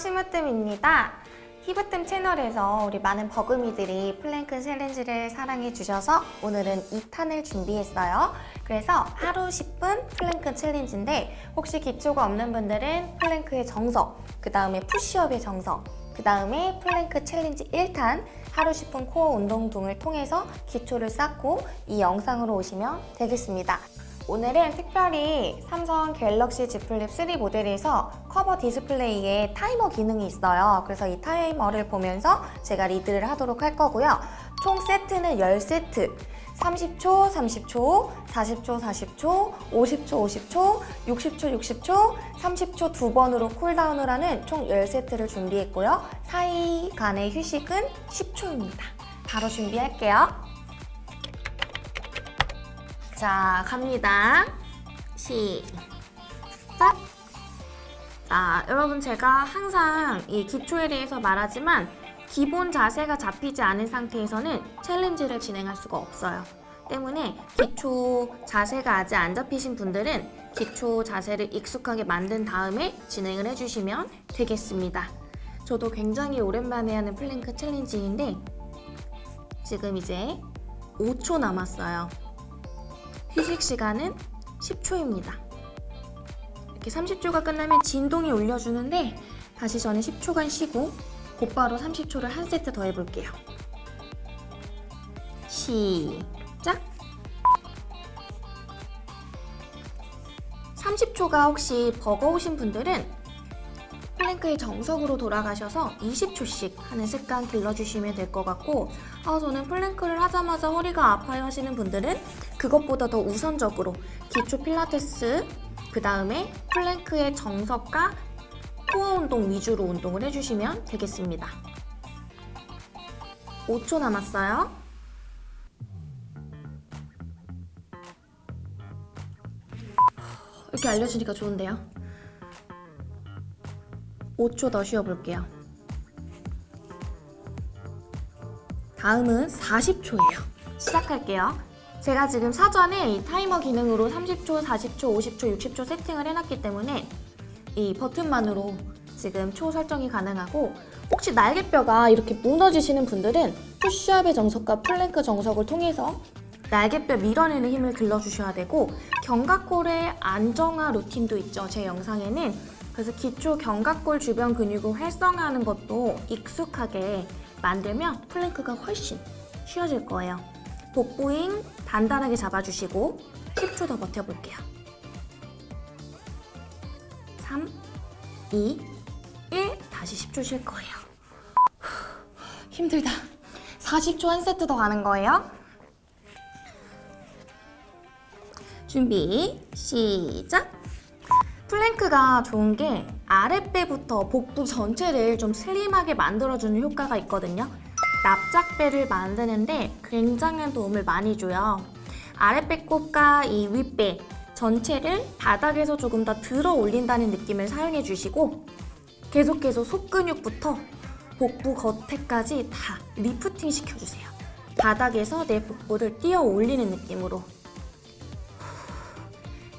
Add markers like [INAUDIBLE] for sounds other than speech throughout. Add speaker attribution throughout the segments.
Speaker 1: 심으뜸입니다. 힙으뜸 채널에서 우리 많은 버금이들이 플랭크 챌린지를 사랑해 주셔서 오늘은 2탄을 준비했어요. 그래서 하루 10분 플랭크 챌린지인데 혹시 기초가 없는 분들은 플랭크의 정석, 그 다음에 푸시업의 정석, 그 다음에 플랭크 챌린지 1탄 하루 10분 코어 운동 등을 통해서 기초를 쌓고 이 영상으로 오시면 되겠습니다. 오늘은 특별히 삼성 갤럭시 Z 플립 3 모델에서 커버 디스플레이에 타이머 기능이 있어요. 그래서 이 타이머를 보면서 제가 리드를 하도록 할 거고요. 총 세트는 10세트. 30초, 30초, 40초, 40초, 50초, 50초, 60초, 60초, 30초 두 번으로 쿨다운을 하는 총 10세트를 준비했고요. 사이 간의 휴식은 10초입니다. 바로 준비할게요. 자, 갑니다. 시작! 자, 여러분 제가 항상 이 기초에 대해서 말하지만 기본 자세가 잡히지 않은 상태에서는 챌린지를 진행할 수가 없어요. 때문에 기초 자세가 아직 안 잡히신 분들은 기초 자세를 익숙하게 만든 다음에 진행을 해주시면 되겠습니다. 저도 굉장히 오랜만에 하는 플랭크 챌린지인데 지금 이제 5초 남았어요. 휴식 시간은 10초입니다. 이렇게 30초가 끝나면 진동이 울려주는데 다시 저는 10초간 쉬고 곧바로 30초를 한 세트 더 해볼게요. 시작! 30초가 혹시 버거우신 분들은 플랭크의 정석으로 돌아가셔서 20초씩 하는 습관 길러주시면 될 것 같고 아 저는 플랭크를 하자마자 허리가 아파요 하시는 분들은 그것보다 더 우선적으로 기초 필라테스 그 다음에 플랭크의 정석과 코어 운동 위주로 운동을 해주시면 되겠습니다. 5초 남았어요. 이렇게 알려주니까 좋은데요? 5초 더 쉬어볼게요. 다음은 40초예요. 시작할게요. 제가 지금 사전에 이 타이머 기능으로 30초, 40초, 50초, 60초 세팅을 해놨기 때문에 이 버튼만으로 지금 초 설정이 가능하고 혹시 날개뼈가 이렇게 무너지시는 분들은 푸쉬업의 정석과 플랭크 정석을 통해서 날개뼈 밀어내는 힘을 길러주셔야 되고 견갑골의 안정화 루틴도 있죠. 제 영상에는 그래서 기초 견갑골 주변 근육을 활성화하는 것도 익숙하게 만들면 플랭크가 훨씬 쉬워질 거예요. 복부 힘 단단하게 잡아주시고 10초 더 버텨볼게요. 3, 2, 1 다시 10초 쉴 거예요. 힘들다. 40초 한 세트 더 가는 거예요. 준비 시작! 플랭크가 좋은 게 아랫배부터 복부 전체를 좀 슬림하게 만들어주는 효과가 있거든요. 납작배를 만드는데 굉장한 도움을 많이 줘요. 아랫배꼽과 이 윗배 전체를 바닥에서 조금 더 들어 올린다는 느낌을 사용해 주시고 계속해서 속근육부터 복부 겉에까지 다 리프팅 시켜주세요. 바닥에서 내 복부를 띄어 올리는 느낌으로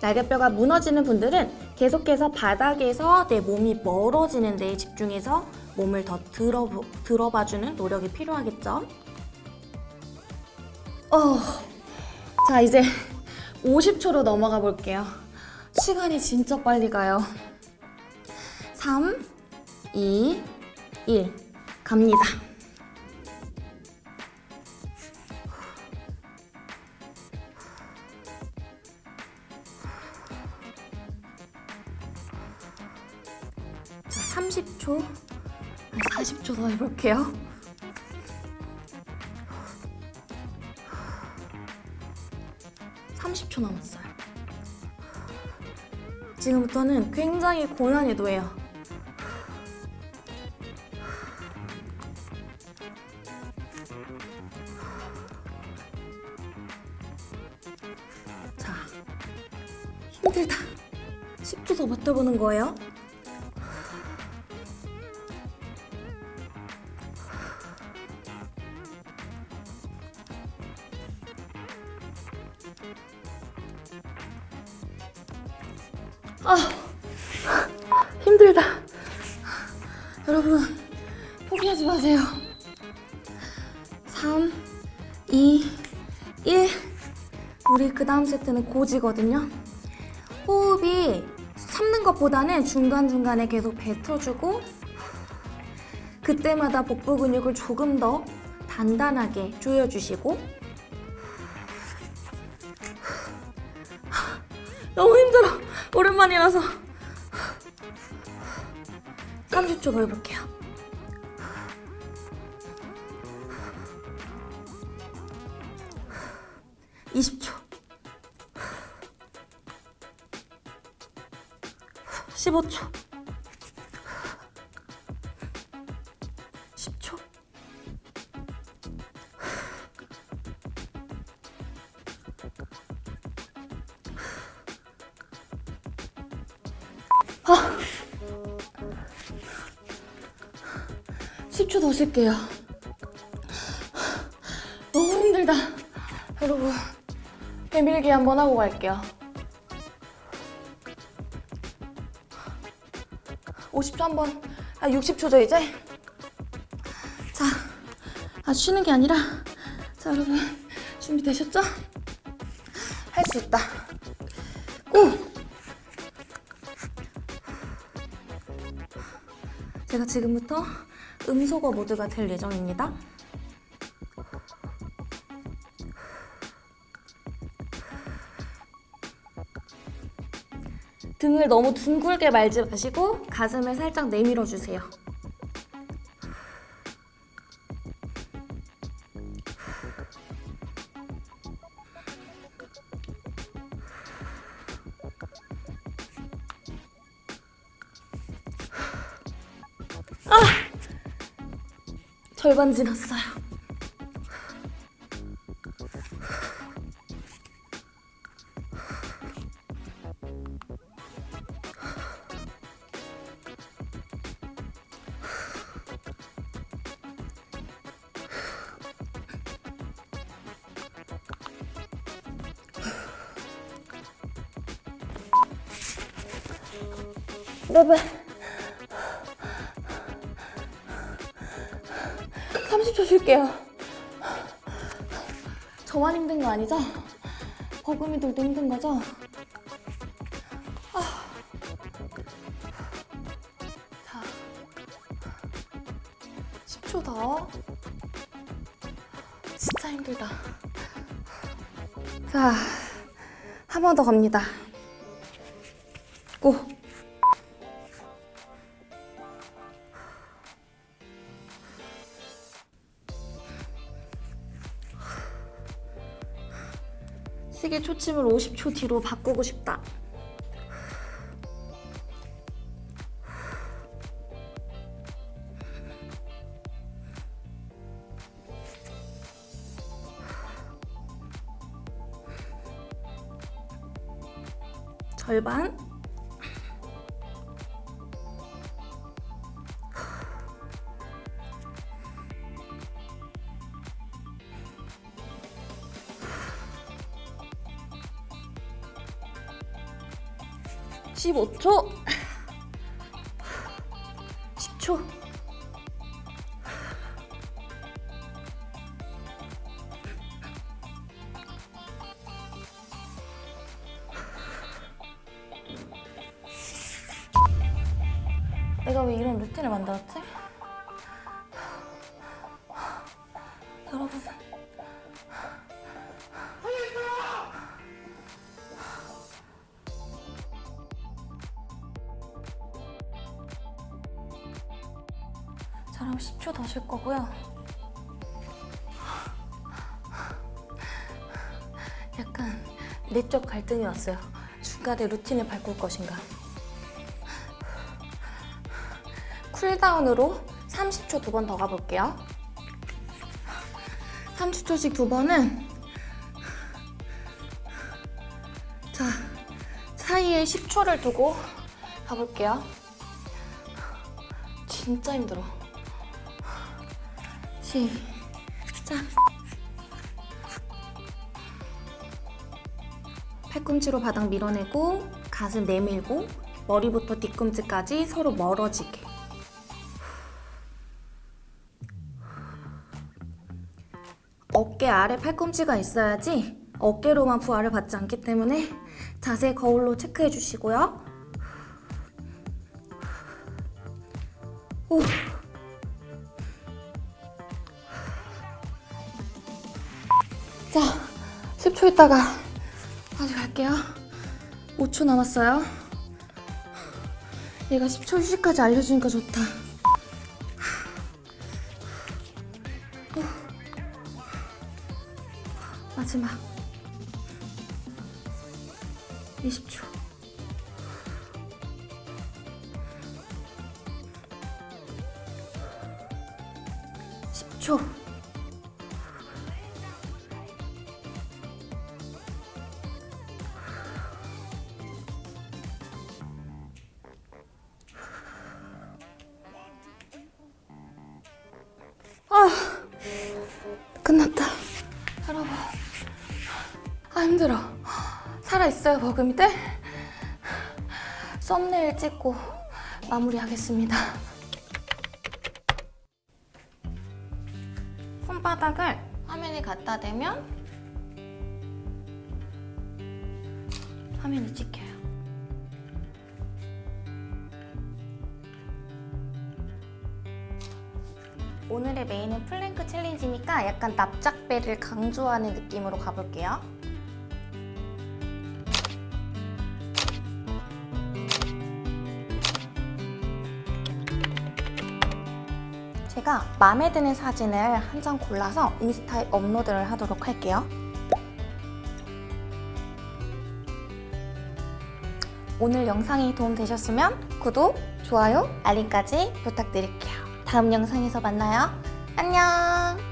Speaker 1: 날개뼈가 무너지는 분들은 계속해서 바닥에서 내 몸이 멀어지는 데에 집중해서 몸을 더 들어, 들어봐주는 노력이 필요하겠죠? 어, 자 이제 [LAUGHS] 50초로 넘어가 볼게요. 시간이 진짜 빨리 가요. 3, 2, 1 갑니다. 30초, 40초 더 해볼게요. (30초) 남았어요. 지금부터는 굉장히 고난이도예요. 자 힘들다. 10초 더 버텨보는 거예요 여러분 포기하지 마세요. 3, 2, 1. 우리 그 다음 세트는 고지거든요. 호흡이 참는 것보다는 중간중간에 계속 뱉어주고 그때마다 복부 근육을 조금 더 단단하게 조여주시고 너무 힘들어 오랜만이라서 30초 더 해볼게요. 20초. 15초. 10초. 아 10초 더 쉴게요. 너무 힘들다. 여러분 배밀기 한번 하고 갈게요. 50초 한번 아 60초죠 이제? 자 아, 쉬는 게 아니라 자 여러분 준비되셨죠? 할 수 있다. 고! 제가 지금부터 음소거 모드가 될 예정입니다 등을 너무 둥글게 말지 마시고 가슴을 살짝 내밀어 주세요. 절반 지났어요. 네네. 30초 쉴게요. 저만 힘든 거 아니죠? 버금이들도 힘든 거죠? 아. 자, 10초 더. 진짜 힘들다. 자, 한 번 더 갑니다. 시계 초침을 50초 뒤로 바꾸고 싶다. 절반. 십오 초 10초. 내가 왜 이런 루틴을 만들었지? 저랑 10초 더 쉴 거고요. 약간 내적 갈등이 왔어요. 중간에 루틴을 바꿀 것인가. 쿨다운으로 30초 두 번 더 가볼게요. 30초씩 두 번은 자 사이에 10초를 두고 가볼게요. 진짜 힘들어. 시작 팔꿈치로 바닥 밀어내고 가슴 내밀고 머리부터 뒤꿈치까지 서로 멀어지게. 어깨 아래 팔꿈치가 있어야지 어깨로만 부하를 받지 않기 때문에 자세 거울로 체크해 주시고요. 오. 자, 10초 있다가 다시 갈게요. 5초 남았어요. 얘가 10초 휴식까지 알려주니까 좋다. 마지막 20초 십초 여러분, 아 힘들어. 살아있어요, 버금이들? 썸네일 찍고 마무리하겠습니다. 손바닥을 화면에 갖다 대면 화면이 찍혀요. 오늘의 메인은 플랭크 챌린지니까 약간 납작배를 강조하는 느낌으로 가볼게요. 제가 마음에 드는 사진을 한 장 골라서 인스타에 업로드를 하도록 할게요. 오늘 영상이 도움되셨으면 구독, 좋아요, 알림까지 부탁드릴게요. 다음 영상에서 만나요. 안녕!